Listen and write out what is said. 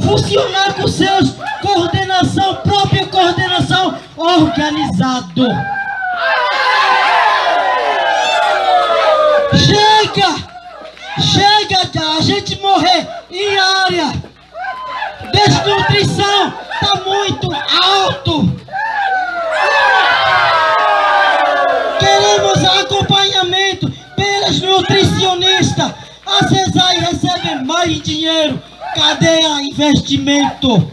funcionar com seus coordenação, própria coordenação organizado. Chega! Chega a gente morrer em área. Desnutrição está muito alto. Queremos acompanhamento pelas nutricionistas. A CESAI recebe mais dinheiro. Cadê a investimento?